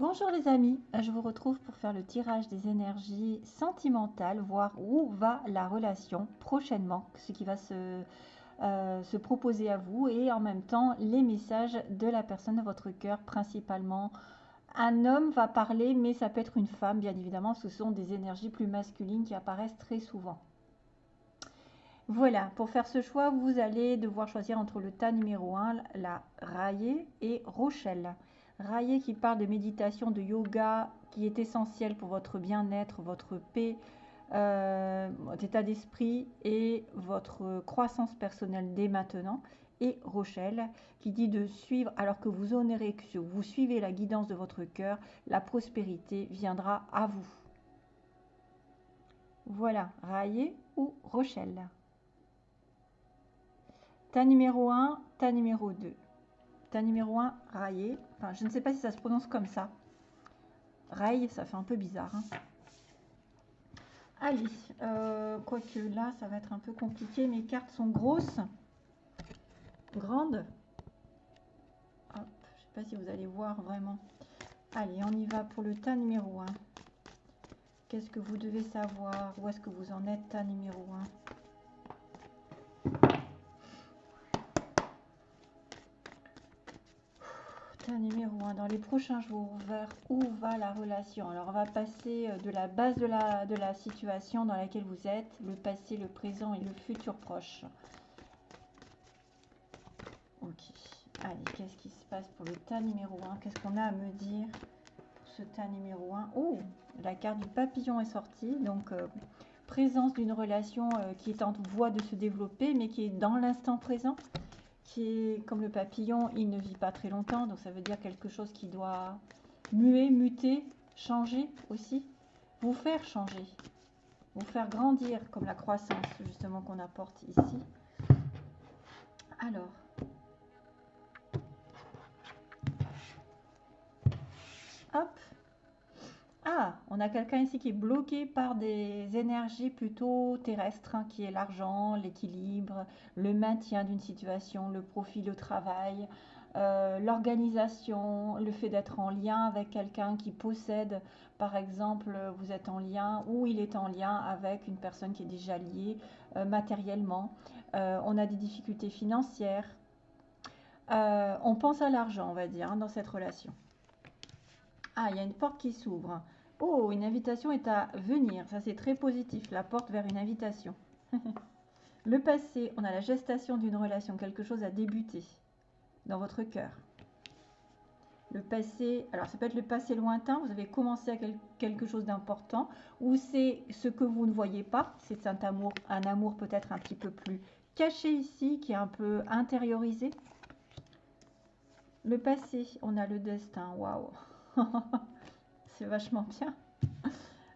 Bonjour les amis, je vous retrouve pour faire le tirage des énergies sentimentales, voir où va la relation prochainement, ce qui va se, euh, se proposer à vous et en même temps les messages de la personne de votre cœur principalement. Un homme va parler mais ça peut être une femme bien évidemment, ce sont des énergies plus masculines qui apparaissent très souvent. Voilà, pour faire ce choix, vous allez devoir choisir entre le tas numéro 1, la raillée et Rochelle. Raillé qui parle de méditation, de yoga, qui est essentiel pour votre bien-être, votre paix, euh, votre état d'esprit et votre croissance personnelle dès maintenant. Et Rochelle qui dit de suivre, alors que vous honorez, que vous suivez la guidance de votre cœur, la prospérité viendra à vous. Voilà, Raillé ou Rochelle? Ta numéro 1, ta numéro 2 numéro 1, raillé. Enfin, je ne sais pas si ça se prononce comme ça. Rail, ça fait un peu bizarre. Hein. Allez, euh, quoique là, ça va être un peu compliqué. Mes cartes sont grosses, grandes. je ne sais pas si vous allez voir vraiment. Allez, on y va pour le tas numéro 1. Qu'est-ce que vous devez savoir? Où est-ce que vous en êtes, tas numéro 1 numéro 1 dans les prochains jours vers où va la relation? Alors on va passer euh, de la base de la, situation dans laquelle vous êtes le passé le présent et le futur proche. Ok. Allez qu'est-ce qui se passe pour le tas numéro 1 qu'est-ce qu'on a à me dire ce tas numéro 1 oh la carte du papillon est sortie. Donc euh, présence d'une relation euh, qui est en voie de se développer mais qui est dans l'instant présent qui est comme le papillon, il ne vit pas très longtemps, donc ça veut dire quelque chose qui doit muer, muter, changer aussi, vous faire changer, vous faire grandir, comme la croissance justement qu'on apporte ici. Alors, hop, ah, on a quelqu'un ici qui est bloqué par des énergies plutôt terrestres, hein, qui est l'argent, l'équilibre, le maintien d'une situation, le profit, le travail, euh, l'organisation, le fait d'être en lien avec quelqu'un qui possède, par exemple, vous êtes en lien ou il est en lien avec une personne qui est déjà liée euh, matériellement. Euh, on a des difficultés financières. on pense à l'argent, on va dire, hein, dans cette relation. Ah, il y a une porte qui s'ouvre. Oh, une invitation est à venir. Ça, c'est très positif. La porte vers une invitation. le passé, on a la gestation d'une relation. Quelque chose a débuté dans votre cœur. Le passé, alors ça peut être le passé lointain. Vous avez commencé à quelque chose d'important. Ou c'est ce que vous ne voyez pas. C'est un amour, un amour peut-être un petit peu plus caché ici, qui est un peu intériorisé. Le passé, on a le destin. Waouh c'est vachement bien.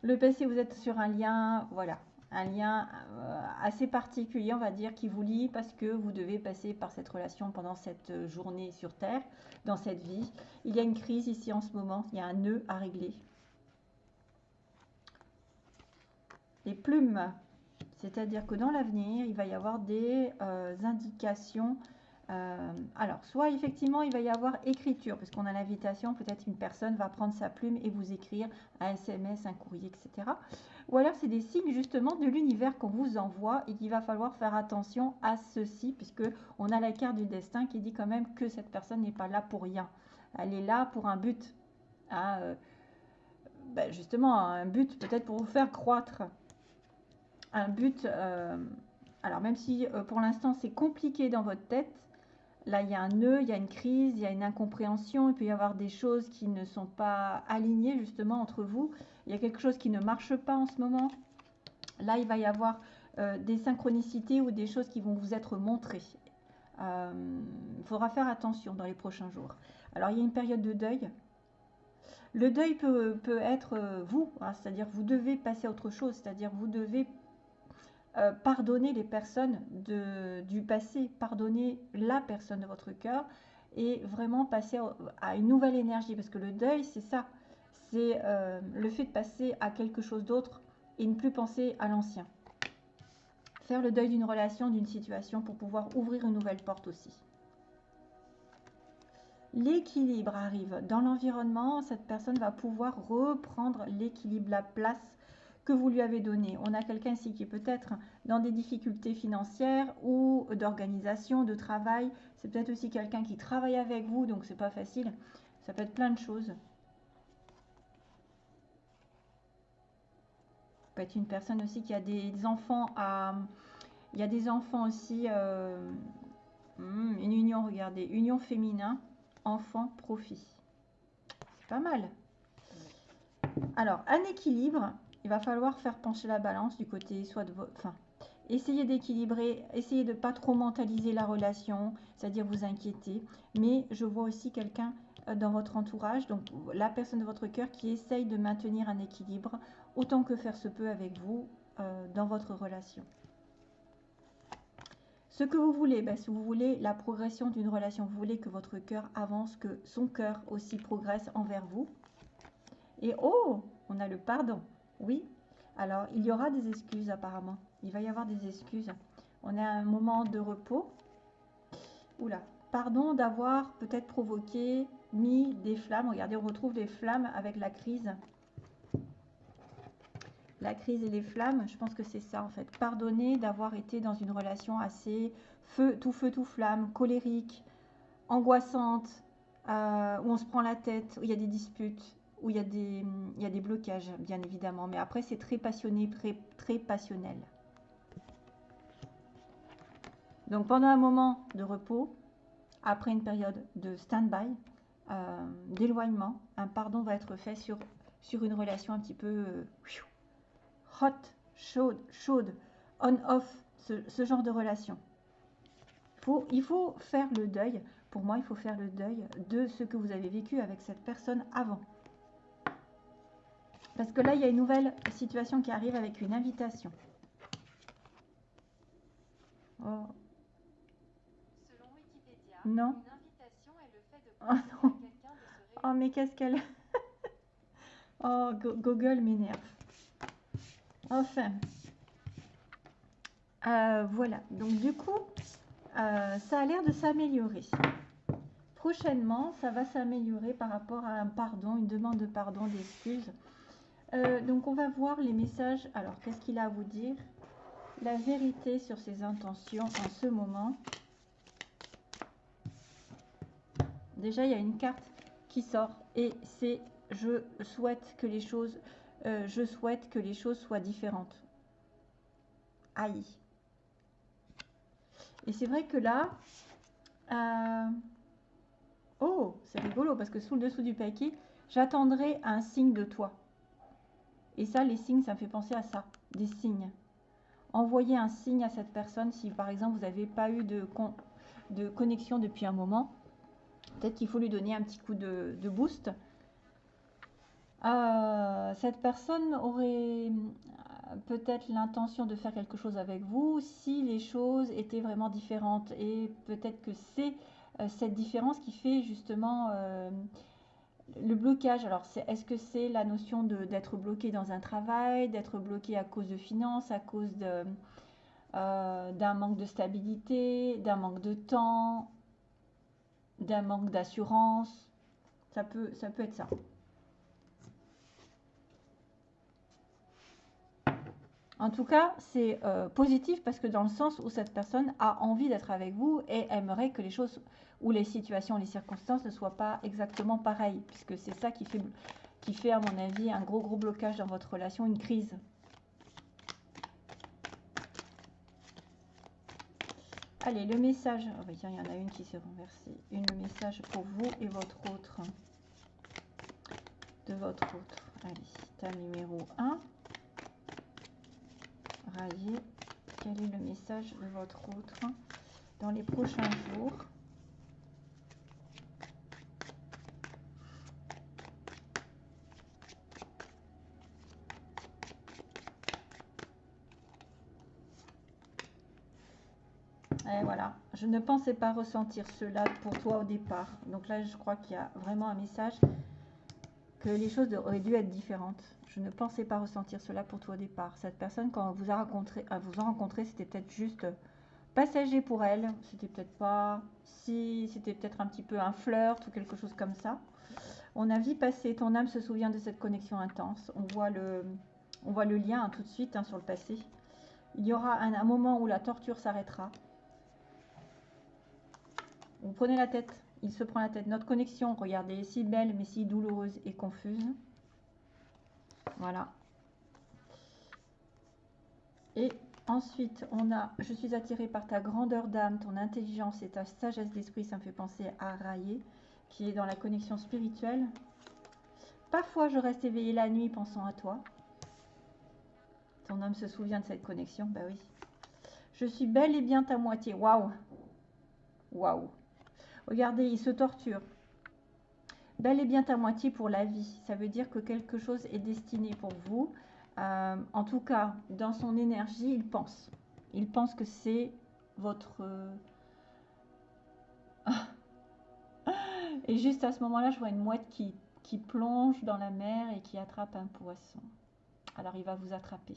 Le passé, vous êtes sur un lien, voilà, un lien euh, assez particulier, on va dire, qui vous lie parce que vous devez passer par cette relation pendant cette journée sur Terre, dans cette vie. Il y a une crise ici en ce moment, il y a un nœud à régler. Les plumes, c'est-à-dire que dans l'avenir, il va y avoir des euh, indications euh, alors, soit effectivement, il va y avoir écriture, parce qu'on a l'invitation, peut-être une personne va prendre sa plume et vous écrire un SMS, un courrier, etc. Ou alors, c'est des signes justement de l'univers qu'on vous envoie et qu'il va falloir faire attention à ceci, puisque on a la carte du destin qui dit quand même que cette personne n'est pas là pour rien. Elle est là pour un but. Hein, euh, ben, justement, un but peut-être pour vous faire croître. Un but... Euh, alors même si pour l'instant c'est compliqué dans votre tête, Là, il y a un nœud, il y a une crise, il y a une incompréhension, il peut y avoir des choses qui ne sont pas alignées justement entre vous. Il y a quelque chose qui ne marche pas en ce moment. Là, il va y avoir euh, des synchronicités ou des choses qui vont vous être montrées. Euh, il faudra faire attention dans les prochains jours. Alors, il y a une période de deuil. Le deuil peut, être euh, vous, hein, c'est-à-dire vous devez passer à autre chose, c'est-à-dire vous devez euh, pardonner les personnes du passé, pardonner la personne de votre cœur et vraiment passer à une nouvelle énergie. Parce que le deuil, c'est ça. C'est euh, le fait de passer à quelque chose d'autre et ne plus penser à l'ancien. Faire le deuil d'une relation, d'une situation pour pouvoir ouvrir une nouvelle porte aussi. l'équilibre arrive dans l'environnement, cette personne va pouvoir reprendre l'équilibre, la place que vous lui avez donné. On a quelqu'un ici qui est peut-être dans des difficultés financières ou d'organisation, de travail. C'est peut-être aussi quelqu'un qui travaille avec vous, donc c'est pas facile. Ça peut être plein de choses. peut être une personne aussi qui a des enfants à... Il y a des enfants aussi... Euh, hmm, une union, regardez. Union féminin, enfant, profit. C'est pas mal. Alors, un équilibre, il va falloir faire pencher la balance du côté soit de votre... Enfin, essayez d'équilibrer, essayez de pas trop mentaliser la relation, c'est-à-dire vous inquiéter. Mais je vois aussi quelqu'un euh, dans votre entourage, donc la personne de votre cœur qui essaye de maintenir un équilibre autant que faire se peut avec vous euh, dans votre relation. Ce que vous voulez, ben, si vous voulez la progression d'une relation, vous voulez que votre cœur avance, que son cœur aussi progresse envers vous. Et oh, on a le pardon. Oui, alors il y aura des excuses apparemment. Il va y avoir des excuses. On a un moment de repos. Oula, pardon d'avoir peut-être provoqué, mis des flammes. Regardez, on retrouve les flammes avec la crise la crise et les flammes, je pense que c'est ça en fait. Pardonner d'avoir été dans une relation assez feu, tout feu, tout flamme, colérique, angoissante, euh, où on se prend la tête, où il y a des disputes, où il y a des, blocages, bien évidemment. Mais après, c'est très passionné, très, passionnel. Donc pendant un moment de repos, après une période de stand-by, euh, d'éloignement, un pardon va être fait sur, sur une relation un petit peu... Euh, hot, chaude, chaude, on-off, ce, genre de relation. il faut faire le deuil. Pour moi, il faut faire le deuil de ce que vous avez vécu avec cette personne avant. Parce que là, il y a une nouvelle situation qui arrive avec une invitation. Oh. Selon Wikipédia, non. une invitation est le fait de oh, non. quelqu'un de se Oh, mais qu'est-ce qu'elle... oh, Google m'énerve. Enfin, euh, voilà. Donc du coup, euh, ça a l'air de s'améliorer. Prochainement, ça va s'améliorer par rapport à un pardon, une demande de pardon, d'excuses. Euh, donc on va voir les messages. Alors, qu'est-ce qu'il a à vous dire? La vérité sur ses intentions en ce moment. Déjà, il y a une carte qui sort et c'est je souhaite que les choses euh, je souhaite que les choses soient différentes. Aïe. Et c'est vrai que là, euh, oh, c'est rigolo parce que sous le dessous du paquet, j'attendrai un signe de toi. Et ça, les signes, ça me fait penser à ça, des signes. Envoyez un signe à cette personne si par exemple vous n'avez pas eu de, de connexion depuis un moment. Peut-être qu'il faut lui donner un petit coup de boost euh, cette personne aurait euh, peut-être l'intention de faire quelque chose avec vous si les choses étaient vraiment différentes. Et peut-être que c'est euh, cette différence qui fait justement le blocage. Alors, est-ce que c'est la notion d'être bloqué dans un travail, d'être bloqué à cause de finances, à cause d'un manque de stabilité, d'un manque de temps, d'un manque d'assurance? Ça peut, ça peut être ça. En tout cas, c'est euh, positif parce que dans le sens où cette personne a envie d'être avec vous et aimerait que les choses ou les situations, les circonstances ne soient pas exactement pareilles, puisque c'est ça qui fait, à mon avis, un gros, gros blocage dans votre relation, une crise. Allez, le message. Oh, bah, il y en a une qui s'est renversée. Une message pour vous et votre autre. De votre autre. Allez, ta numéro 1 quel est le message de votre autre dans les prochains jours? Et voilà, je ne pensais pas ressentir cela pour toi au départ. Donc là, je crois qu'il y a vraiment un message que les choses auraient dû être différentes. Je ne pensais pas ressentir cela pour toi au départ. Cette personne, quand vous a rencontré, vous a rencontré, c'était peut-être juste passager pour elle. C'était peut-être pas si c'était peut-être un petit peu un flirt ou quelque chose comme ça. On a vu passer, ton âme se souvient de cette connexion intense. On voit le, on voit le lien hein, tout de suite hein, sur le passé. Il y aura un, moment où la torture s'arrêtera. Vous prenez la tête, il se prend la tête. Notre connexion, regardez, si belle mais si douloureuse et confuse. Voilà. Et ensuite, on a « Je suis attiré par ta grandeur d'âme, ton intelligence et ta sagesse d'esprit. » Ça me fait penser à Raillé, qui est dans la connexion spirituelle. Parfois, je reste éveillée la nuit pensant à toi. Ton homme se souvient de cette connexion Bah oui. Je suis belle et bien ta moitié. Waouh Waouh Regardez, il se torture. Belle et bien ta moitié pour la vie. Ça veut dire que quelque chose est destiné pour vous. Euh, en tout cas, dans son énergie, il pense. Il pense que c'est votre... Et juste à ce moment-là, je vois une mouette qui plonge dans la mer et qui attrape un poisson. Alors, il va vous attraper.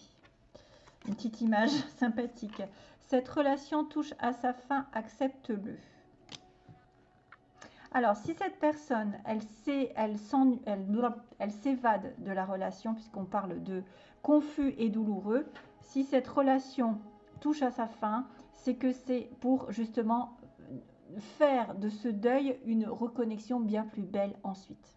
Une petite image sympathique. Cette relation touche à sa fin, accepte-le. Alors, si cette personne, elle elle, elle s'évade de la relation, puisqu'on parle de confus et douloureux, si cette relation touche à sa fin, c'est que c'est pour justement faire de ce deuil une reconnexion bien plus belle ensuite.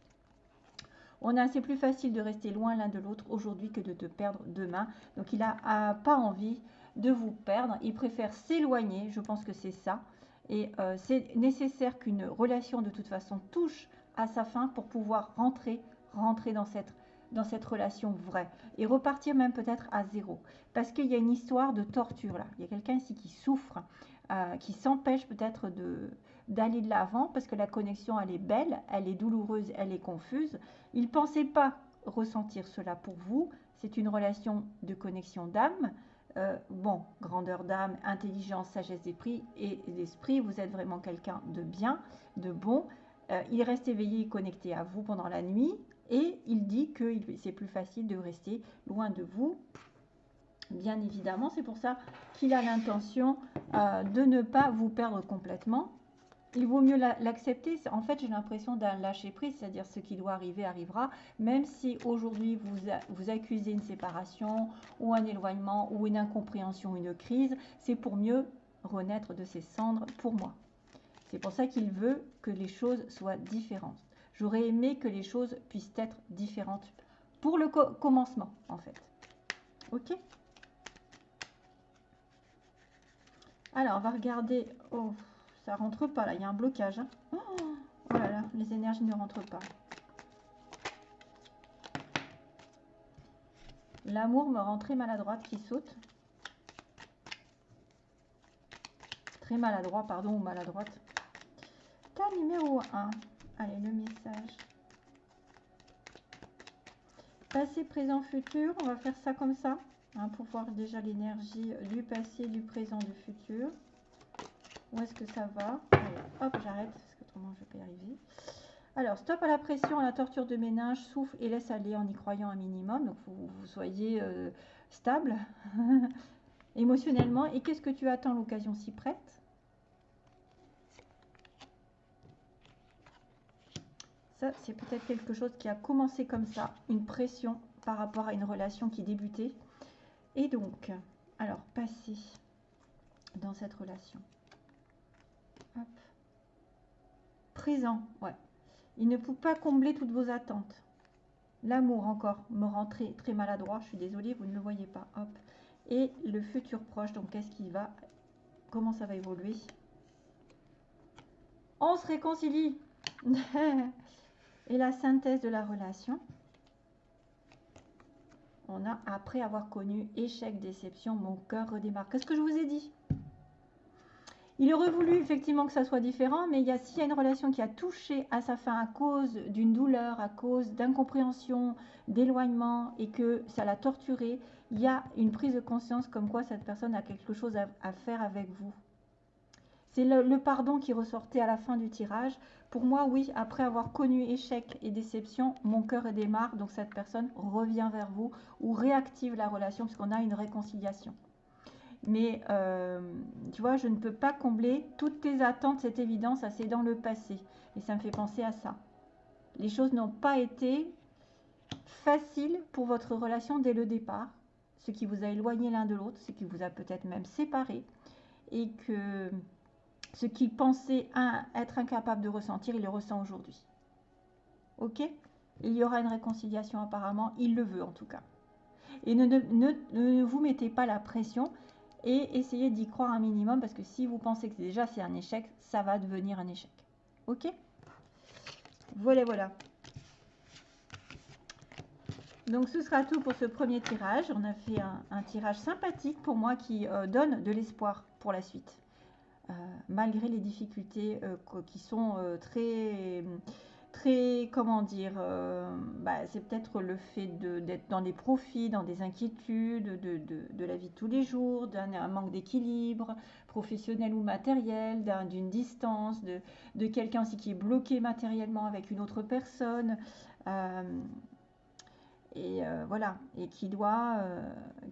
On a, c'est plus facile de rester loin l'un de l'autre aujourd'hui que de te perdre demain. Donc il n'a pas envie de vous perdre. Il préfère s'éloigner. Je pense que c'est ça. Et euh, c'est nécessaire qu'une relation de toute façon touche à sa fin pour pouvoir rentrer, rentrer dans cette, relation vraie et repartir même peut-être à zéro. Parce qu'il y a une histoire de torture là. Il y a quelqu'un ici qui souffre, euh, qui s'empêche peut-être d'aller de l'avant parce que la connexion, elle est belle, elle est douloureuse, elle est confuse. Il ne pensait pas ressentir cela pour vous. C'est une relation de connexion d'âme. Euh, bon, grandeur d'âme, intelligence, sagesse d'esprit et d'esprit, vous êtes vraiment quelqu'un de bien, de bon. Euh, il reste éveillé et connecté à vous pendant la nuit et il dit que c'est plus facile de rester loin de vous. Bien évidemment, c'est pour ça qu'il a l'intention euh, de ne pas vous perdre complètement il vaut mieux l'accepter. En fait, j'ai l'impression d'un lâcher prise, c'est-à-dire ce qui doit arriver arrivera, même si aujourd'hui vous, vous accusez une séparation ou un éloignement ou une incompréhension, une crise, c'est pour mieux renaître de ses cendres pour moi. C'est pour ça qu'il veut que les choses soient différentes. J'aurais aimé que les choses puissent être différentes pour le commencement, en fait. Ok? Alors, on va regarder... Oh. Ça rentre pas là, il y a un blocage. Hein. Oh, oh les énergies ne rentrent pas. L'amour me rend très maladroite qui saute. Très maladroit, pardon, ou maladroite. Cas numéro 1. Allez, le message. Passé, présent, futur. On va faire ça comme ça. Hein, pour voir déjà l'énergie du passé, du présent, du futur. Où est-ce que ça va Hop, j'arrête parce qu'autrement je vais pas y arriver. Alors, stop à la pression, à la torture de ménage, souffle et laisse aller en y croyant un minimum. Donc, vous, soyez euh, stable émotionnellement. Et qu'est-ce que tu attends l'occasion si prête? Ça, c'est peut-être quelque chose qui a commencé comme ça, une pression par rapport à une relation qui débutait. Et donc, alors, passer dans cette relation. Présent, ouais. Il ne peut pas combler toutes vos attentes. L'amour encore me rend très, maladroit. Je suis désolée, vous ne le voyez pas. Hop. Et le futur proche, donc qu'est-ce qui va Comment ça va évoluer? On se réconcilie. Et la synthèse de la relation. On a, après avoir connu échec, déception, mon cœur redémarre. Qu'est-ce que je vous ai dit? Il aurait voulu effectivement que ça soit différent, mais s'il y a une relation qui a touché à sa fin à cause d'une douleur, à cause d'incompréhension, d'éloignement, et que ça l'a torturé, il y a une prise de conscience comme quoi cette personne a quelque chose à, faire avec vous. C'est le, pardon qui ressortait à la fin du tirage. Pour moi, oui, après avoir connu échec et déception, mon cœur démarre, donc cette personne revient vers vous ou réactive la relation puisqu'on a une réconciliation. Mais euh, tu vois, je ne peux pas combler toutes tes attentes, cette évidence, c'est dans le passé. Et ça me fait penser à ça. Les choses n'ont pas été faciles pour votre relation dès le départ, ce qui vous a éloigné l'un de l'autre, ce qui vous a peut-être même séparé, et que ce qu'il pensait être incapable de ressentir, il le ressent aujourd'hui. Ok? Il y aura une réconciliation apparemment, il le veut en tout cas. Et ne, ne vous mettez pas la pression et essayez d'y croire un minimum parce que si vous pensez que déjà c'est un échec, ça va devenir un échec. Ok? Voilà, voilà. Donc ce sera tout pour ce premier tirage. On a fait un, tirage sympathique pour moi qui euh, donne de l'espoir pour la suite. Euh, malgré les difficultés euh, qui sont très très, comment dire, euh, bah, c'est peut-être le fait d'être dans des profits, dans des inquiétudes de, la vie de tous les jours, d'un manque d'équilibre professionnel ou matériel, d'une distance, de, quelqu'un aussi qui est bloqué matériellement avec une autre personne. Euh, et euh, voilà, et qui doit,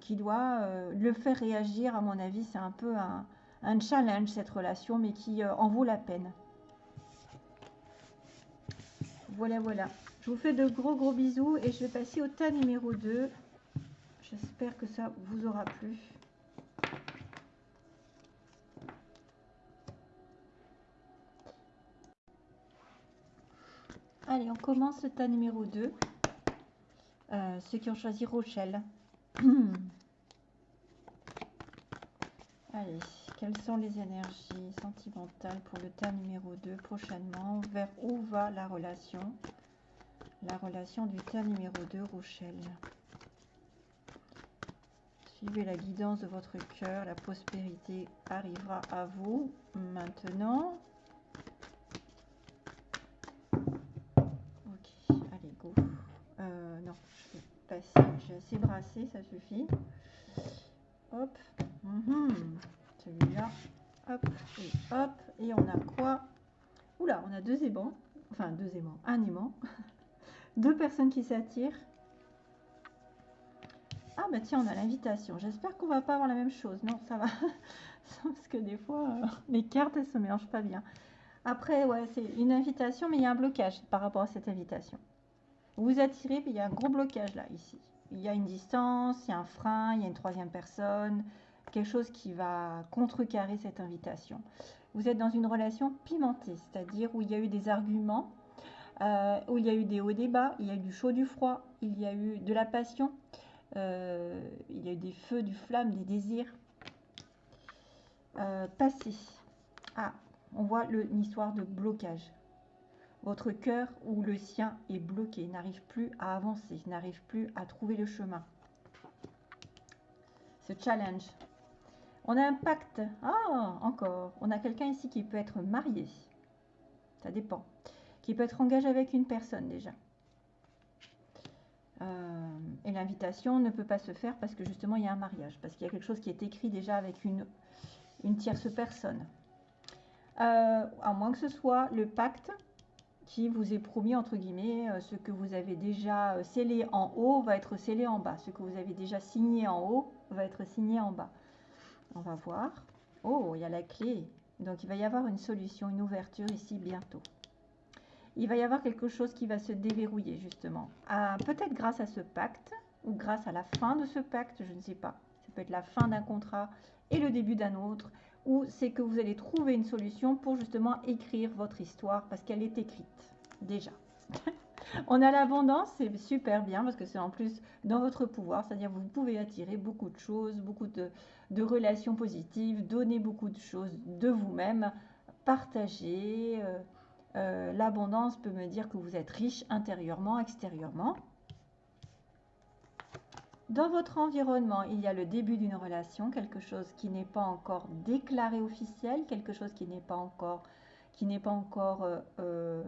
qui doit le faire réagir, à mon avis, c'est un peu un, un, challenge cette relation, mais qui en vaut la peine. Voilà, voilà. Je vous fais de gros gros bisous et je vais passer au tas numéro 2. J'espère que ça vous aura plu. Allez, on commence le tas numéro 2. Euh, ceux qui ont choisi Rochelle. Allez, quelles sont les énergies sentimentales pour le tas numéro 2 prochainement? Vers où va la relation? La relation du tas numéro 2, Rochelle. Suivez la guidance de votre cœur, la prospérité arrivera à vous maintenant. Ok, allez, go. Euh, non, je vais passer, j'ai assez brassé, ça suffit. Hop. Mhm. Celui-là. Hop. Et hop. Et on a quoi? Oula, on a deux aimants. Enfin, deux aimants. Un aimant. deux personnes qui s'attirent. Ah bah tiens, on a l'invitation. J'espère qu'on va pas avoir la même chose. Non, ça va. Parce que des fois, euh, les cartes, elles se mélangent pas bien. Après, ouais, c'est une invitation, mais il y a un blocage par rapport à cette invitation. Vous attirez, puis il y a un gros blocage là, ici il y a une distance, il y a un frein, il y a une troisième personne, quelque chose qui va contrecarrer cette invitation. Vous êtes dans une relation pimentée, c'est-à-dire où il y a eu des arguments, euh, où il y a eu des hauts bas, il y a eu du chaud, du froid, il y a eu de la passion, euh, il y a eu des feux, du flamme, des désirs euh. Ah, on voit le, une histoire de blocage. Votre cœur ou le sien est bloqué, n'arrive plus à avancer, n'arrive plus à trouver le chemin. Ce challenge. On a un pacte. Ah, encore. On a quelqu'un ici qui peut être marié. Ça dépend. Qui peut être engagé avec une personne déjà. Euh, et l'invitation ne peut pas se faire parce que justement il y a un mariage. Parce qu'il y a quelque chose qui est écrit déjà avec une, tierce personne. Euh, à moins que ce soit le pacte qui vous est promis, entre guillemets, euh, ce que vous avez déjà scellé en haut va être scellé en bas. Ce que vous avez déjà signé en haut va être signé en bas. On va voir. Oh, il y a la clé. Donc, il va y avoir une solution, une ouverture ici bientôt. Il va y avoir quelque chose qui va se déverrouiller, justement. Ah, peut-être grâce à ce pacte ou grâce à la fin de ce pacte, je ne sais pas. Ça peut être la fin d'un contrat et le début d'un autre ou c'est que vous allez trouver une solution pour justement écrire votre histoire parce qu'elle est écrite déjà. On a l'abondance, c'est super bien parce que c'est en plus dans votre pouvoir, c'est-à-dire vous pouvez attirer beaucoup de choses, beaucoup de, relations positives, donner beaucoup de choses de vous-même, partager. Euh, euh, l'abondance peut me dire que vous êtes riche intérieurement, extérieurement. Dans votre environnement, il y a le début d'une relation, quelque chose qui n'est pas encore déclaré officiel, quelque chose qui n'est pas encore, qui n'est pas encore, euh,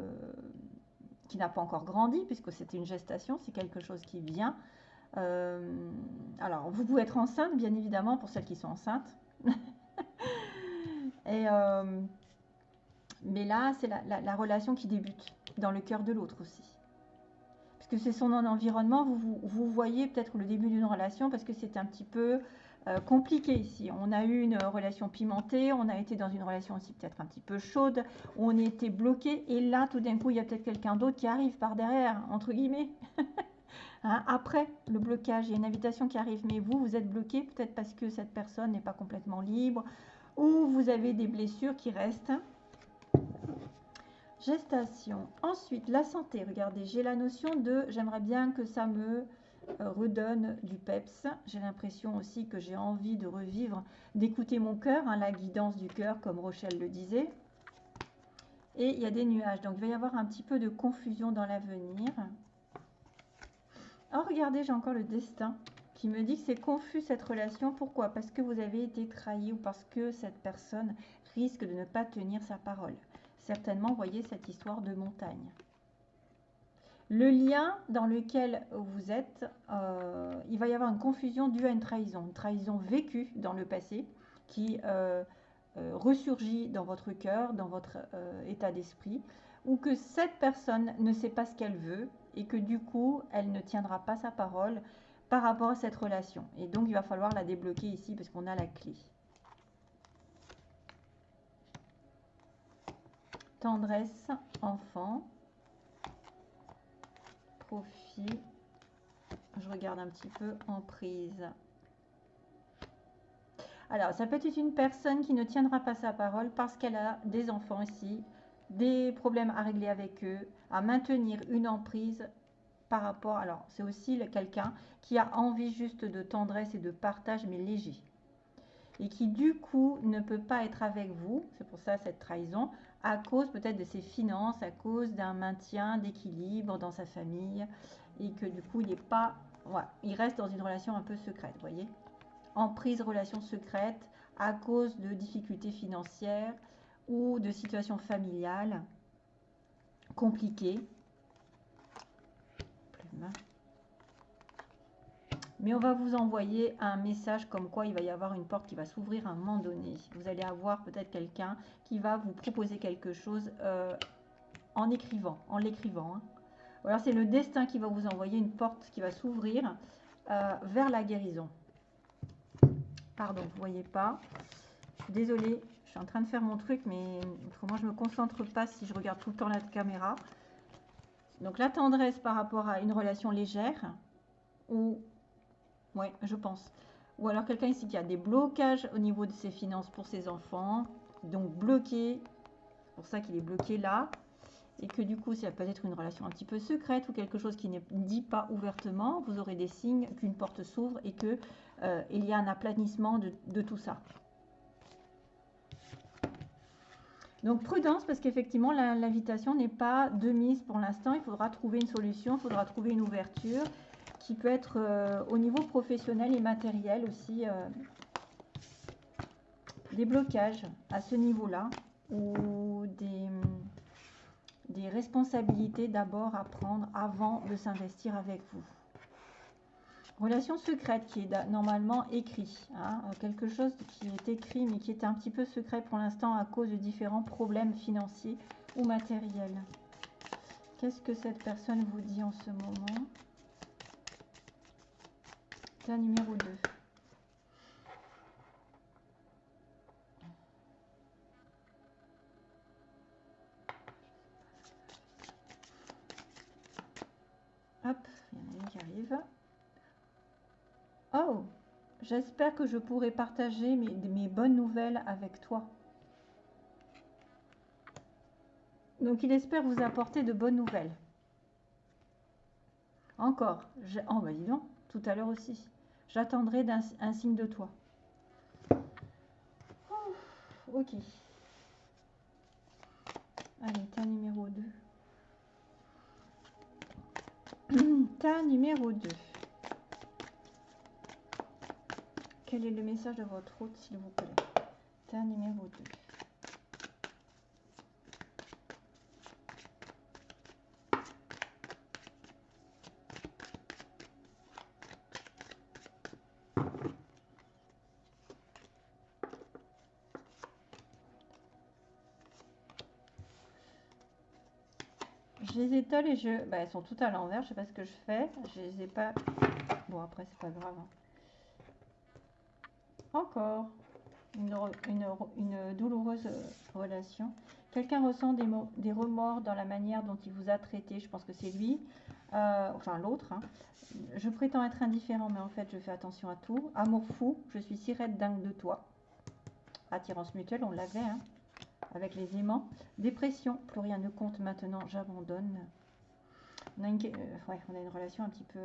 n'a pas encore grandi, puisque c'est une gestation, c'est quelque chose qui vient. Euh, alors, vous pouvez être enceinte, bien évidemment, pour celles qui sont enceintes. Et, mais là, c'est la relation qui débute dans le cœur de l'autre aussi que c'est son environnement, vous, vous, voyez peut-être le début d'une relation parce que c'est un petit peu euh, compliqué ici. On a eu une relation pimentée, on a été dans une relation aussi peut-être un petit peu chaude, on était bloqué et là tout d'un coup il y a peut-être quelqu'un d'autre qui arrive par derrière, entre guillemets. Hein, après le blocage, il y a une invitation qui arrive, mais vous, vous êtes bloqué peut-être parce que cette personne n'est pas complètement libre ou vous avez des blessures qui restent. Gestation. Ensuite, la santé. Regardez, j'ai la notion de j'aimerais bien que ça me euh, redonne du peps. J'ai l'impression aussi que j'ai envie de revivre, d'écouter mon cœur, hein, la guidance du cœur, comme Rochelle le disait. Et il y a des nuages, donc il va y avoir un petit peu de confusion dans l'avenir. Oh, regardez, j'ai encore le destin qui me dit que c'est confus cette relation. Pourquoi? Parce que vous avez été trahi ou parce que cette personne risque de ne pas tenir sa parole. Certainement, voyez cette histoire de montagne. Le lien dans lequel vous êtes, euh, il va y avoir une confusion due à une trahison, une trahison vécue dans le passé qui euh, euh, ressurgit dans votre cœur, dans votre état d'esprit, ou que cette personne ne sait pas ce qu'elle veut et que du coup, elle ne tiendra pas sa parole par rapport à cette relation. Et donc, il va falloir la débloquer ici parce qu'on a la clé. Tendresse, enfant profit. Je regarde un petit peu en prise. Alors, ça peut être une personne qui ne tiendra pas sa parole parce qu'elle a des enfants ici, des problèmes à régler avec eux, à maintenir une emprise par rapport. Alors, c'est aussi quelqu'un qui a envie juste de tendresse et de partage, mais léger. Et qui, du coup, ne peut pas être avec vous. C'est pour ça cette trahison à cause peut-être de ses finances, à cause d'un maintien d'équilibre dans sa famille et que du coup il n'est pas, il reste dans une relation un peu secrète, voyez, en prise relation secrète à cause de difficultés financières ou de situations familiales compliquées. Mais on va vous envoyer un message comme quoi il va y avoir une porte qui va s'ouvrir à un moment donné. Vous allez avoir peut-être quelqu'un qui va vous proposer quelque chose euh, en écrivant, en l'écrivant. Hein. alors c'est le destin qui va vous envoyer une porte qui va s'ouvrir euh, vers la guérison. Pardon, vous voyez pas. Désolée, je suis en train de faire mon truc, mais autrement je me concentre pas si je regarde tout le temps la caméra. Donc la tendresse par rapport à une relation légère ou oui, je pense. Ou alors quelqu'un ici qui a des blocages au niveau de ses finances pour ses enfants. Donc bloqué. C'est pour ça qu'il est bloqué là. Et que du coup, ça peut être une relation un petit peu secrète ou quelque chose qui ne dit pas ouvertement. Vous aurez des signes qu'une porte s'ouvre et qu'il euh, y a un aplanissement de tout ça. Donc prudence parce qu'effectivement l'invitation n'est pas de mise pour l'instant. Il faudra trouver une solution, il faudra trouver une ouverture qui peut être euh, au niveau professionnel et matériel aussi euh, des blocages à ce niveau-là ou des, responsabilités d'abord à prendre avant de s'investir avec vous. Relation secrète qui est normalement écrit, hein, quelque chose qui est écrit mais qui est un petit peu secret pour l'instant à cause de différents problèmes financiers ou matériels. Qu'est-ce que cette personne vous dit en ce moment? Numéro 2. Hop, il y en a une qui arrive. Oh, j'espère que je pourrai partager mes, bonnes nouvelles avec toi. Donc il espère vous apporter de bonnes nouvelles. Encore. Oh, bah dis tout à l'heure aussi. J'attendrai un, signe de toi. ok. Allez, tas numéro 2. tas numéro 2. Quel est le message de votre hôte, s'il vous plaît? Tas numéro 2. Je les étale et je... Bah, elles sont toutes à l'envers, je sais pas ce que je fais. Je les ai pas... Bon, après, c'est pas grave. Hein. Encore une, douloureuse relation. Quelqu'un ressent des, des, remords dans la manière dont il vous a traité. Je pense que c'est lui, euh, enfin l'autre. Hein. Je prétends être indifférent, mais en fait, je fais attention à tout. Amour fou, je suis si raide dingue de toi. Attirance mutuelle, on l'avait, hein, avec les aimants. Dépression, plus rien ne compte maintenant, j'abandonne. On, a une, euh, on a une relation un petit peu...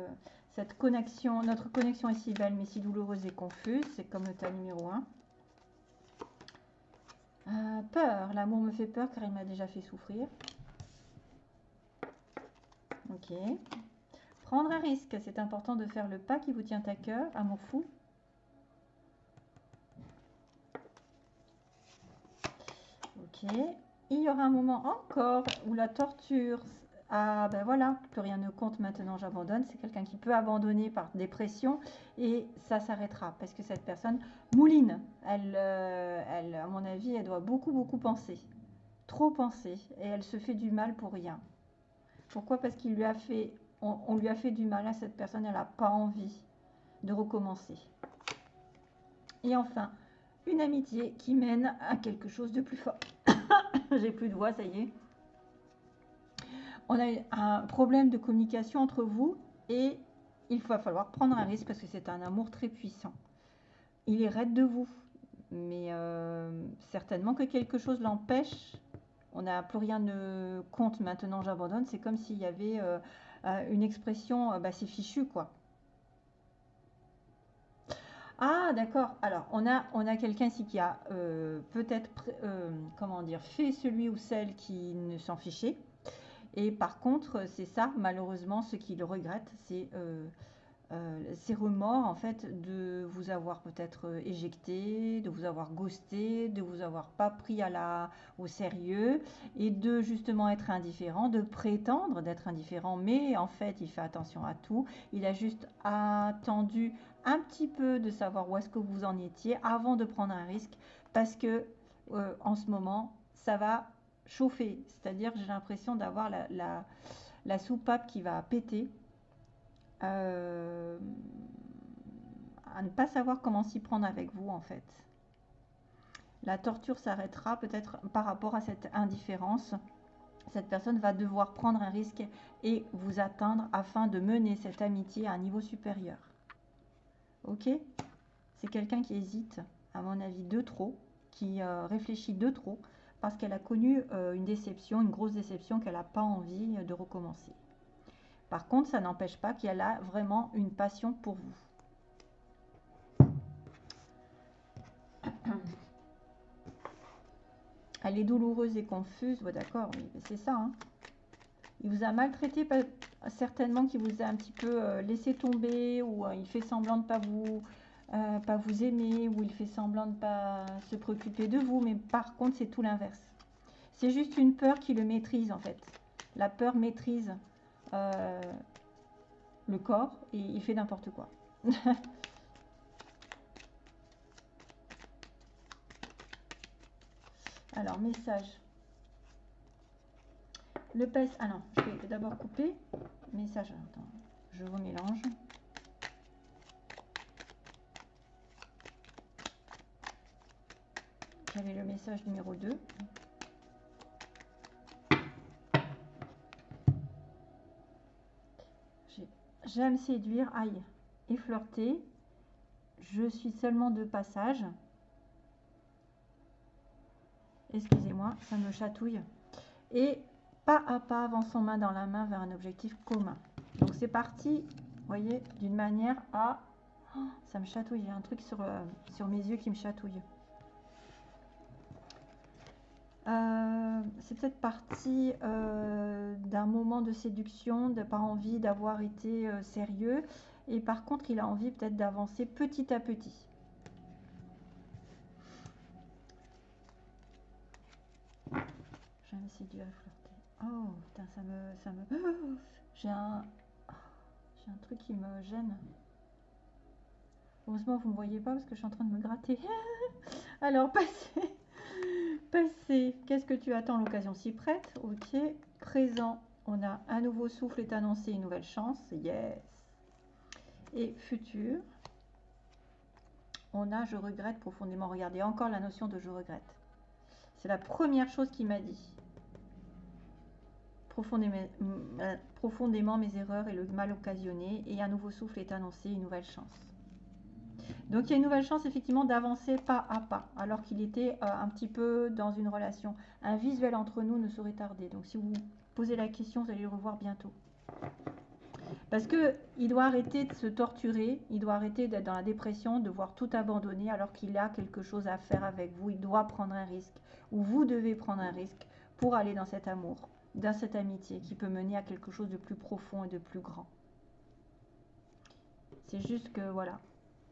Cette connexion, notre connexion est si belle, mais si douloureuse et confuse. C'est comme le tas numéro 1. Euh, peur, l'amour me fait peur car il m'a déjà fait souffrir. Ok. Prendre un risque, c'est important de faire le pas qui vous tient à cœur, amour fou. Il y aura un moment encore où la torture, ah ben voilà, plus rien ne compte maintenant, j'abandonne. C'est quelqu'un qui peut abandonner par dépression et ça s'arrêtera parce que cette personne mouline. Elle, euh, elle, à mon avis, elle doit beaucoup, beaucoup penser. Trop penser et elle se fait du mal pour rien. Pourquoi? Parce qu'il lui a fait on, lui a fait du mal à cette personne, elle n'a pas envie de recommencer. Et enfin, une amitié qui mène à quelque chose de plus fort. J'ai plus de voix, ça y est. On a un problème de communication entre vous et il va falloir prendre un risque parce que c'est un amour très puissant. Il est raide de vous, mais euh, certainement que quelque chose l'empêche. On n'a plus rien de compte maintenant, j'abandonne. C'est comme s'il y avait euh, euh, une expression, bah, c'est fichu, quoi. Ah, d'accord. Alors, on a, on a quelqu'un ici qui a euh, peut-être, comment dire, fait celui ou celle qui ne s'en fichait. Et par contre, c'est ça, malheureusement, ce qu'il regrette, c'est euh, ces remords en fait de vous avoir peut-être euh, éjecté, de vous avoir ghosté, de vous avoir pas pris à la, au sérieux et de justement être indifférent, de prétendre d'être indifférent, mais en fait il fait attention à tout. Il a juste attendu un petit peu de savoir où est-ce que vous en étiez avant de prendre un risque parce que euh, en ce moment ça va chauffer, c'est-à-dire j'ai l'impression d'avoir la, soupape qui va péter euh, à ne pas savoir comment s'y prendre avec vous en fait. La torture s'arrêtera peut-être par rapport à cette indifférence. Cette personne va devoir prendre un risque et vous atteindre afin de mener cette amitié à un niveau supérieur. Ok C'est quelqu'un qui hésite, à mon avis, de trop, qui euh, réfléchit de trop, parce qu'elle a connu euh, une déception, une grosse déception qu'elle n'a pas envie de recommencer. Par contre, ça n'empêche pas qu'elle a vraiment une passion pour vous. Elle est douloureuse et confuse. d'accord, c'est ça. Hein. Il vous a maltraité, certainement qu'il vous a un petit peu euh, laissé tomber, ou euh, il fait semblant de ne pas vous, euh, pas vous aimer, ou il fait semblant de ne pas se préoccuper de vous. Mais par contre, c'est tout l'inverse. C'est juste une peur qui le maîtrise, en fait. La peur maîtrise le corps et il fait n'importe quoi. Alors, message. Le pèse. Ah non, je vais d'abord couper. Message. Attends, je vous mélange. J'avais le message numéro 2. J'aime séduire, aïe, et flirter. Je suis seulement de passage. Excusez-moi, ça me chatouille. Et pas à pas avançons main dans la main vers un objectif commun. Donc c'est parti, voyez, d'une manière à... Oh, ça me chatouille, il y a un truc sur, euh, sur mes yeux qui me chatouille. Euh, c'est peut-être parti euh, d'un moment de séduction, de pas envie d'avoir été sérieux. Et par contre, il a envie peut-être d'avancer petit à petit. Oh, putain, ça me... Ça me... J'ai un... J'ai un truc qui me gêne. Heureusement, vous ne me voyez pas parce que je suis en train de me gratter. Alors, Passé, qu'est-ce que tu attends L'occasion s'y prête? Ok. Présent, on a un nouveau souffle est annoncé, une nouvelle chance. Yes. Et futur, on a je regrette profondément. Regardez encore la notion de je regrette. C'est la première chose qu'il m'a dit. Profondément, euh, profondément mes erreurs et le mal occasionné et un nouveau souffle est annoncé, une nouvelle chance. Donc il y a une nouvelle chance effectivement d'avancer pas à pas, alors qu'il était euh, un petit peu dans une relation. Un visuel entre nous ne saurait tarder. Donc si vous posez la question, vous allez le revoir bientôt. Parce que il doit arrêter de se torturer, il doit arrêter d'être dans la dépression, de voir tout abandonner alors qu'il a quelque chose à faire avec vous. Il doit prendre un risque, ou vous devez prendre un risque pour aller dans cet amour, dans cette amitié qui peut mener à quelque chose de plus profond et de plus grand. C'est juste que voilà,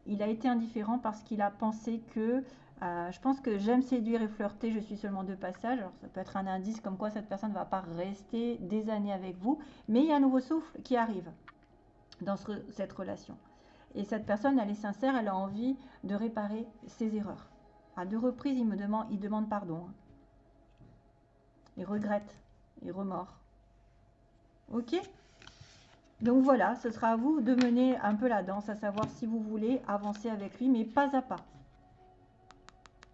il a été indifférent parce qu'il a pensé que euh, je pense que j'aime séduire et flirter, je suis seulement de passage. Alors ça peut être un indice comme quoi cette personne ne va pas rester des années avec vous, mais il y a un nouveau souffle qui arrive dans cette relation. Et cette personne, elle est sincère, elle a envie de réparer ses erreurs. À deux reprises, il me demande, il demande pardon. Il regrette, il remord. Ok donc voilà, ce sera à vous de mener un peu la danse, à savoir si vous voulez avancer avec lui, mais pas à pas.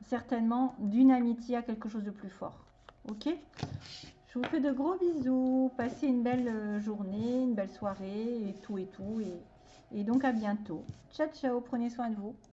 Certainement d'une amitié à quelque chose de plus fort. Ok Je vous fais de gros bisous. Passez une belle euh, journée, une belle soirée et tout et tout. Et donc à bientôt. Ciao, ciao. Prenez soin de vous.